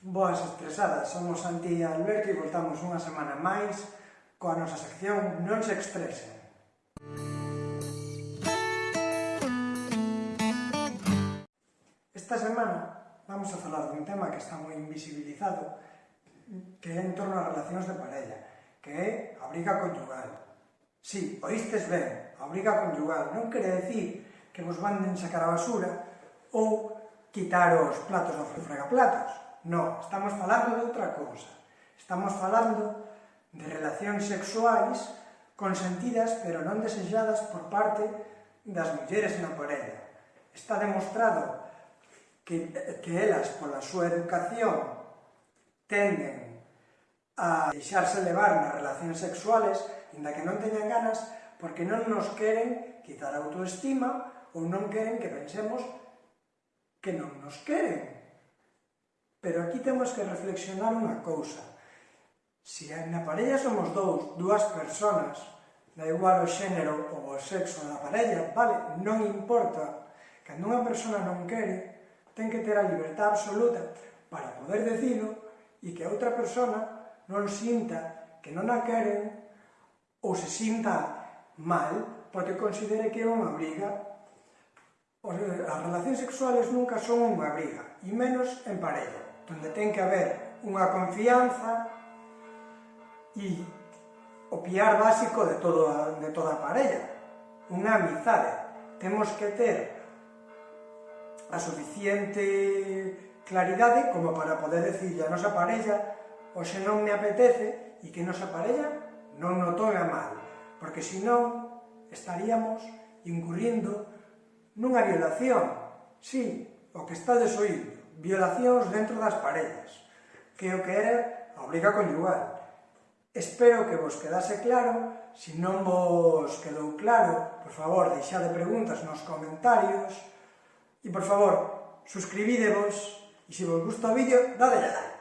Boas estresadas, somos Santi e Alberto e voltamos unha semana máis coa nosa sección Non se estresen. Esta semana vamos a falar dun tema que está moi invisibilizado que é en torno ás relacións de parella que é a briga conyugal. Si, sí, oístes ben, a briga conyugal non quere decir que vos manden sacar a basura ou quitar os platos do fregaplatos. No, estamos falando de outra cousa. Estamos falando de relacións sexuais consentidas pero non desexadas por parte das mulleres na parella. Está demostrado que, que elas, pola súa educación, tenden a deixarse levar nas relacións sexuales, inda que non teñan ganas, porque non nos queren quitar a autoestima ou non queren que pensemos que non nos queren. Pero aquí temos que reflexionar unha cousa. Si na parella somos dous, dúas persoas, da igual o xénero ou o sexo da parella, vale, non importa. Cando unha persona non quere, ten que ter a libertad absoluta para poder decilo e que a outra persona non sinta que non a queren ou se sinta mal porque considere que é unha obriga Os, as relacións sexuales nunca son unha briga, e menos en parella, donde ten que haber unha confianza e o piar básico de, todo, de toda a parella, unha amizade. Temos que ter a suficiente claridade como para poder decir a nosa parella o se non me apetece e que nosa parella non notou a mal, porque senón estaríamos incurrindo nunha violación, sí, o que está desoído, violacións dentro das paredes, que o que era a obriga conyugal. Espero que vos quedase claro, se non vos quedou claro, por favor, deixade preguntas nos comentarios, e por favor, suscribídevos, e se vos gusta o vídeo, dadele like.